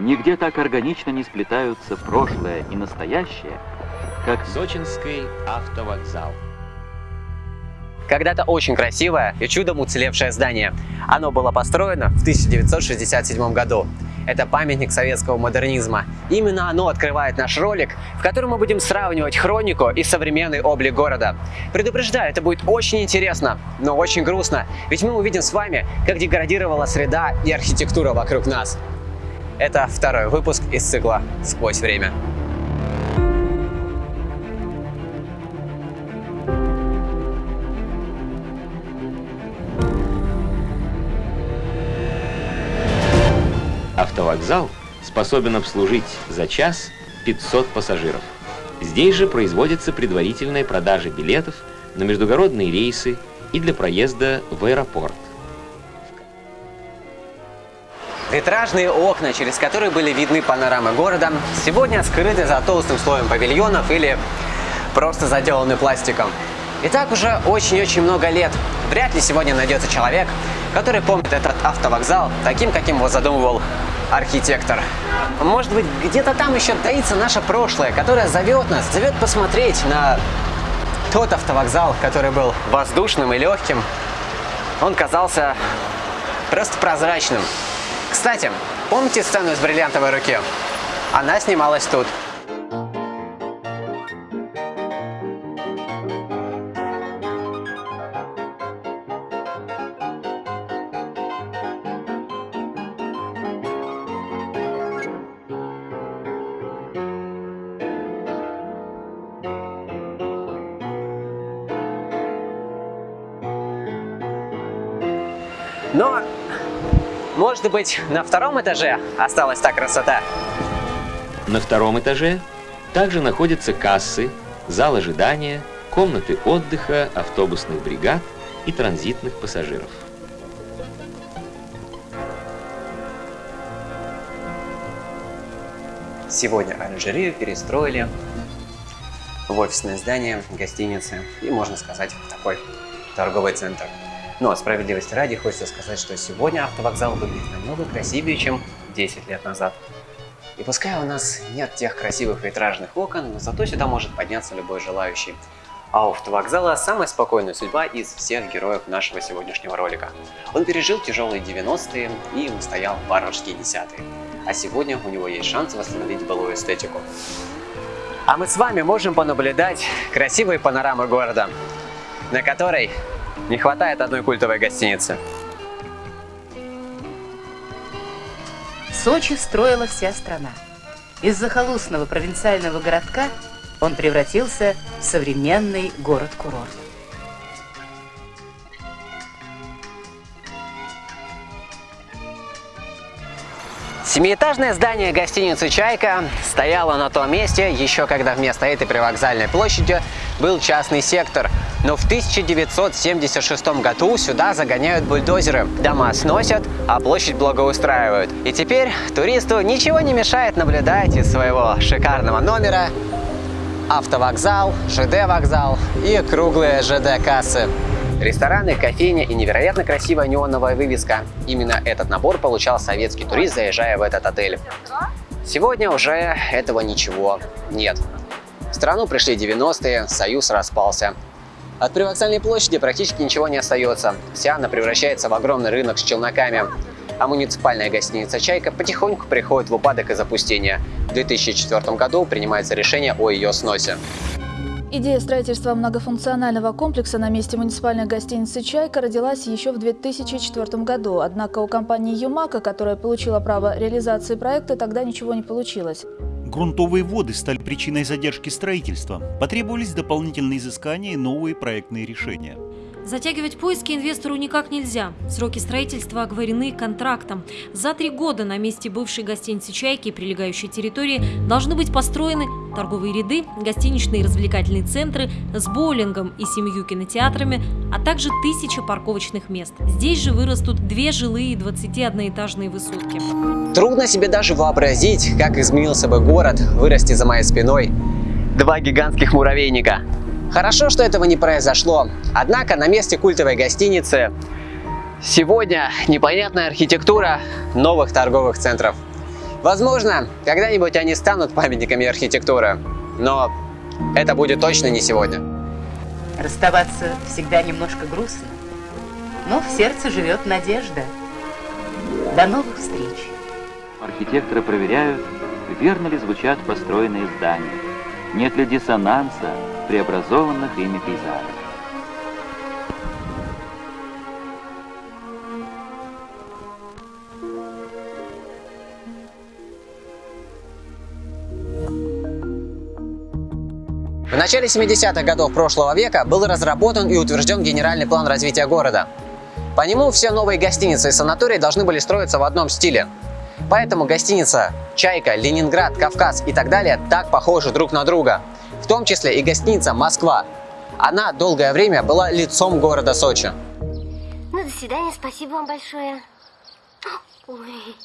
Нигде так органично не сплетаются прошлое и настоящее, как Сочинский автовокзал. Когда-то очень красивое и чудом уцелевшее здание. Оно было построено в 1967 году. Это памятник советского модернизма. Именно оно открывает наш ролик, в котором мы будем сравнивать хронику и современный облик города. Предупреждаю, это будет очень интересно, но очень грустно, ведь мы увидим с вами, как деградировала среда и архитектура вокруг нас. Это второй выпуск из цикла «Сквозь время». Автовокзал способен обслужить за час 500 пассажиров. Здесь же производится предварительная продажа билетов на междугородные рейсы и для проезда в аэропорт. Витражные окна, через которые были видны панорамы города, сегодня скрыты за толстым слоем павильонов или просто заделаны пластиком. И так уже очень-очень много лет. Вряд ли сегодня найдется человек, который помнит этот автовокзал таким, каким его задумывал архитектор. Может быть, где-то там еще таится наше прошлое, которое зовет нас, зовет посмотреть на тот автовокзал, который был воздушным и легким. Он казался просто прозрачным. Кстати, помните сцену из «Бриллиантовой руки»? Она снималась тут. Но, может быть, на втором этаже осталась та красота? На втором этаже также находятся кассы, зал ожидания, комнаты отдыха автобусных бригад и транзитных пассажиров. Сегодня оранжерею перестроили в офисное здание, гостиницы и, можно сказать, такой торговый центр. Но справедливости ради хочется сказать, что сегодня автовокзал выглядит намного красивее, чем 10 лет назад. И пускай у нас нет тех красивых витражных окон, но зато сюда может подняться любой желающий. А у автовокзала самая спокойная судьба из всех героев нашего сегодняшнего ролика. Он пережил тяжелые 90-е и устоял варварские десятые. А сегодня у него есть шанс восстановить былую эстетику. А мы с вами можем понаблюдать красивые панорамы города, на которой не хватает одной культовой гостиницы. Сочи строила вся страна. Из захолустного провинциального городка он превратился в современный город-курорт. Семиэтажное здание гостиницы «Чайка» стояло на том месте, еще когда вместо этой привокзальной площади был частный сектор. Но в 1976 году сюда загоняют бульдозеры. Дома сносят, а площадь благоустраивают. И теперь туристу ничего не мешает наблюдать из своего шикарного номера автовокзал, ЖД-вокзал и круглые ЖД-кассы. Рестораны, кофейня и невероятно красивая неоновая вывеска. Именно этот набор получал советский турист, заезжая в этот отель. Сегодня уже этого ничего нет. В страну пришли 90-е, Союз распался. От привокзальной площади практически ничего не остается. Вся она превращается в огромный рынок с челноками. А муниципальная гостиница «Чайка» потихоньку приходит в упадок и запустение. В 2004 году принимается решение о ее сносе. Идея строительства многофункционального комплекса на месте муниципальной гостиницы «Чайка» родилась еще в 2004 году. Однако у компании «Юмака», которая получила право реализации проекта, тогда ничего не получилось. Грунтовые воды стали причиной задержки строительства. Потребовались дополнительные изыскания и новые проектные решения. Затягивать поиски инвестору никак нельзя. Сроки строительства оговорены контрактом. За три года на месте бывшей гостиницы «Чайки» и прилегающей территории должны быть построены торговые ряды, гостиничные и развлекательные центры с боулингом и семью кинотеатрами, а также тысяча парковочных мест. Здесь же вырастут две жилые 21-этажные высотки. Трудно себе даже вообразить, как изменился бы город, вырасти за моей спиной. Два гигантских муравейника. Хорошо, что этого не произошло. Однако на месте культовой гостиницы сегодня непонятная архитектура новых торговых центров. Возможно, когда-нибудь они станут памятниками архитектуры, но это будет точно не сегодня. Расставаться всегда немножко грустно, но в сердце живет надежда. До новых встреч! Архитекторы проверяют, верно ли звучат построенные здания, нет ли диссонанса преобразованных ими пейзажах. В начале 70-х годов прошлого века был разработан и утвержден генеральный план развития города. По нему все новые гостиницы и санатории должны были строиться в одном стиле. Поэтому гостиница «Чайка», «Ленинград», «Кавказ» и так далее так похожи друг на друга. В том числе и гостиница «Москва». Она долгое время была лицом города Сочи. Ну, до свидания, спасибо вам большое. Ой.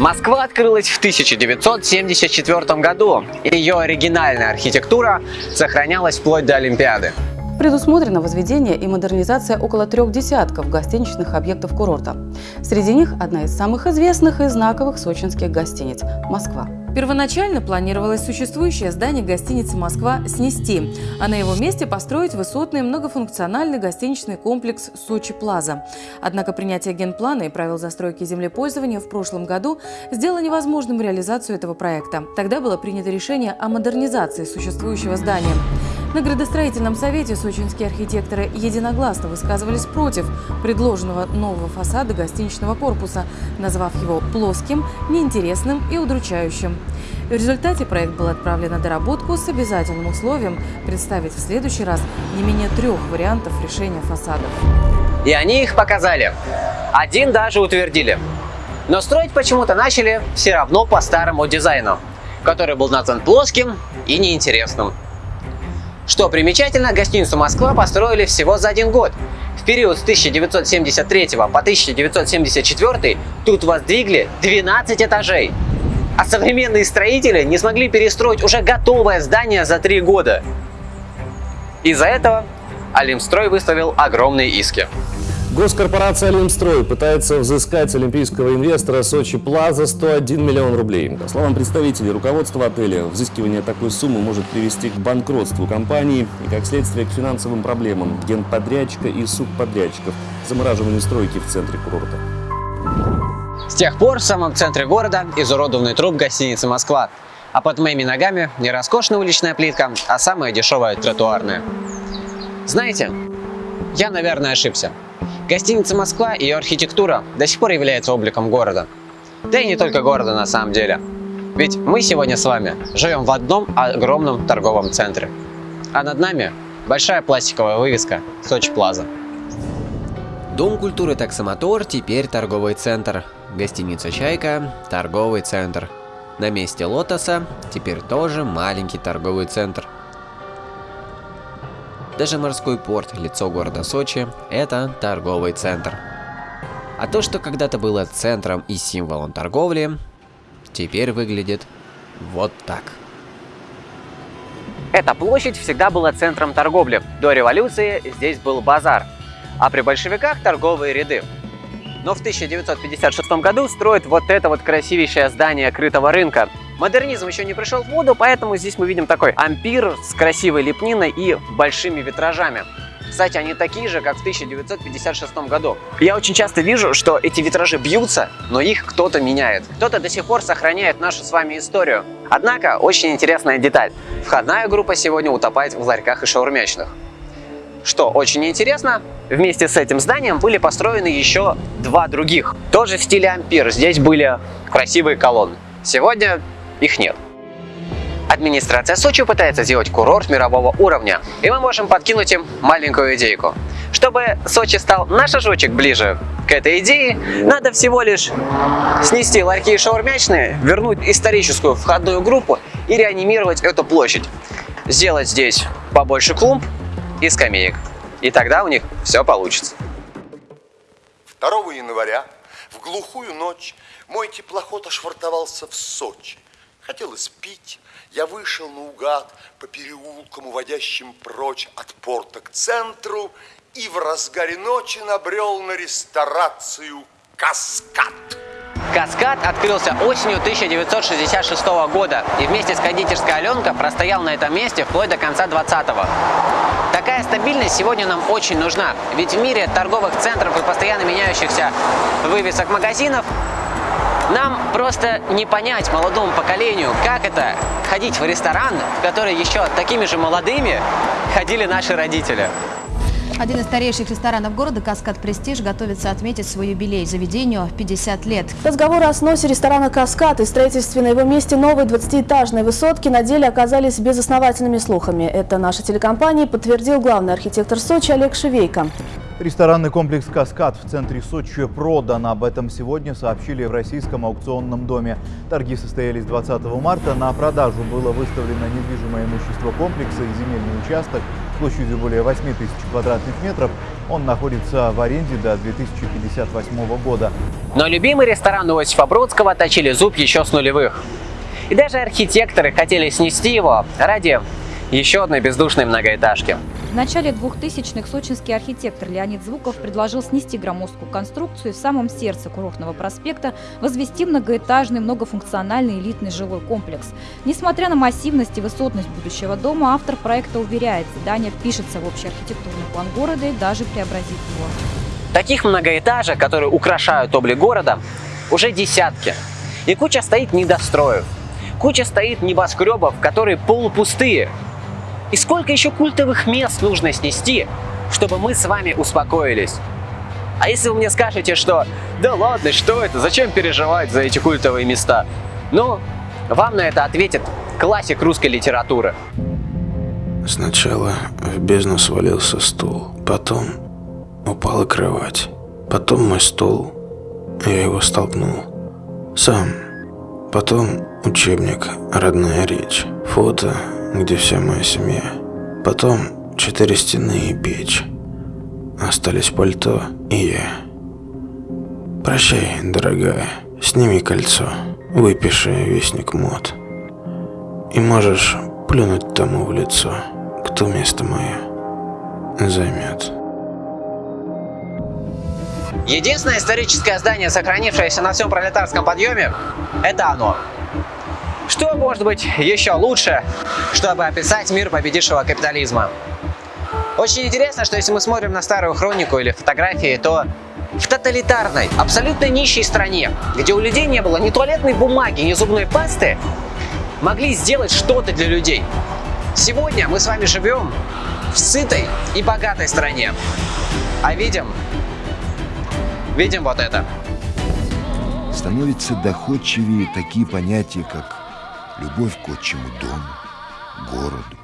Москва открылась в 1974 году, и ее оригинальная архитектура сохранялась вплоть до Олимпиады. Предусмотрено возведение и модернизация около трех десятков гостиничных объектов курорта. Среди них одна из самых известных и знаковых сочинских гостиниц – Москва. Первоначально планировалось существующее здание гостиницы «Москва» снести, а на его месте построить высотный многофункциональный гостиничный комплекс «Сочи Плаза». Однако принятие генплана и правил застройки землепользования в прошлом году сделало невозможным реализацию этого проекта. Тогда было принято решение о модернизации существующего здания. На градостроительном совете сочинские архитекторы единогласно высказывались против предложенного нового фасада гостиничного корпуса, назвав его плоским, неинтересным и удручающим. В результате проект был отправлен на доработку с обязательным условием представить в следующий раз не менее трех вариантов решения фасадов. И они их показали. Один даже утвердили. Но строить почему-то начали все равно по старому дизайну, который был назван плоским и неинтересным. Что примечательно, гостиницу «Москва» построили всего за один год. В период с 1973 по 1974 тут воздвигли 12 этажей. А современные строители не смогли перестроить уже готовое здание за три года. Из-за этого Алимстрой выставил огромные иски. Госкорпорация «Олимстрой» пытается взыскать олимпийского инвестора Сочи Плаза 101 миллион рублей. По словам представителей руководства отеля, взыскивание такой суммы может привести к банкротству компании и, как следствие, к финансовым проблемам генподрядчика и субподрядчиков, замораживанию стройки в центре курорта. С тех пор в самом центре города изуродованный труп гостиницы «Москва», а под моими ногами не роскошная уличная плитка, а самая дешевая тротуарная. Знаете, я, наверное, ошибся. Гостиница «Москва» и ее архитектура до сих пор являются обликом города. Да и не только города на самом деле. Ведь мы сегодня с вами живем в одном огромном торговом центре. А над нами большая пластиковая вывеска «Сочи Плаза». Дом культуры «Таксомотор» теперь торговый центр. Гостиница «Чайка» – торговый центр. На месте «Лотоса» теперь тоже маленький торговый центр – даже морской порт, лицо города Сочи, это торговый центр. А то, что когда-то было центром и символом торговли, теперь выглядит вот так. Эта площадь всегда была центром торговли. До революции здесь был базар, а при большевиках торговые ряды. Но в 1956 году строят вот это вот красивейшее здание крытого рынка, Модернизм еще не пришел в воду, поэтому здесь мы видим такой ампир с красивой лепниной и большими витражами. Кстати, они такие же, как в 1956 году. Я очень часто вижу, что эти витражи бьются, но их кто-то меняет. Кто-то до сих пор сохраняет нашу с вами историю. Однако, очень интересная деталь. Входная группа сегодня утопает в ларьках и шаурмячных. Что очень интересно, вместе с этим зданием были построены еще два других. Тоже в стиле ампир. Здесь были красивые колонны. Сегодня их нет. Администрация Сочи пытается сделать курорт мирового уровня, и мы можем подкинуть им маленькую идейку. Чтобы Сочи стал на шажочек ближе к этой идее, надо всего лишь снести ларьки и шаурмячные, вернуть историческую входную группу и реанимировать эту площадь. Сделать здесь побольше клумб и скамеек. И тогда у них все получится. 2 января В глухую ночь мой теплоход ошвартовался в Сочи. Хотелось пить, я вышел наугад по переулкам, уводящим прочь от порта к центру, и в разгаре ночи набрел на ресторацию «Каскад». Каскад открылся осенью 1966 года и вместе с кондитерской Аленка простоял на этом месте вплоть до конца 20-го. Такая стабильность сегодня нам очень нужна, ведь в мире торговых центров и постоянно меняющихся вывесок магазинов нам просто не понять молодому поколению, как это ходить в ресторан, в который еще такими же молодыми ходили наши родители. Один из старейших ресторанов города «Каскад Престиж» готовится отметить свой юбилей заведению 50 лет. Разговоры о сносе ресторана «Каскад» и строительстве на его месте новой 20-этажной высотки на деле оказались безосновательными слухами. Это наша телекомпания подтвердил главный архитектор Сочи Олег Шевейко. Ресторанный комплекс «Каскад» в центре Сочи продан. Об этом сегодня сообщили в российском аукционном доме. Торги состоялись 20 марта. На продажу было выставлено недвижимое имущество комплекса и земельный участок площадью более 8 тысяч квадратных метров. Он находится в аренде до 2058 года. Но любимый ресторан Иосифа Бродского точили зуб еще с нулевых. И даже архитекторы хотели снести его ради еще одной бездушной многоэтажки. В начале 2000-х сочинский архитектор Леонид Звуков предложил снести громоздкую конструкцию в самом сердце курортного проспекта, возвести многоэтажный многофункциональный элитный жилой комплекс. Несмотря на массивность и высотность будущего дома, автор проекта уверяет, здание пишется в общий архитектурный план города и даже преобразит его. Таких многоэтажек, которые украшают облик города, уже десятки. И куча стоит недостроев. Куча стоит небоскребов, которые полупустые, и сколько еще культовых мест нужно снести, чтобы мы с вами успокоились? А если вы мне скажете, что да ладно, что это, зачем переживать за эти культовые места? Ну, вам на это ответит классик русской литературы. Сначала в бездну свалился стул, потом упала кровать, потом мой стол, я его столкнул. Сам. Потом учебник «Родная речь», фото где вся моя семья. Потом четыре стены и печь. Остались пальто и я. Прощай, дорогая, сними кольцо, выпиши вестник мод. И можешь плюнуть тому в лицо, кто место мое займет. Единственное историческое здание, сохранившееся на всем пролетарском подъеме, это оно. Что может быть еще лучше, чтобы описать мир победившего капитализма? Очень интересно, что если мы смотрим на старую хронику или фотографии, то в тоталитарной, абсолютно нищей стране, где у людей не было ни туалетной бумаги, ни зубной пасты, могли сделать что-то для людей. Сегодня мы с вами живем в сытой и богатой стране. А видим, видим вот это. Становятся доходчивее такие понятия, как любовь к отчему дому, городу.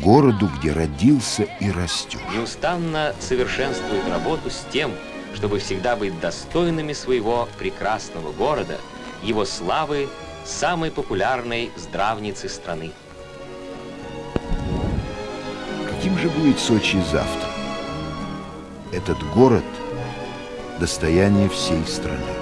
Городу, где родился и растет. Неустанно совершенствует работу с тем, чтобы всегда быть достойными своего прекрасного города, его славы, самой популярной здравницы страны. Каким же будет Сочи завтра? Этот город – достояние всей страны.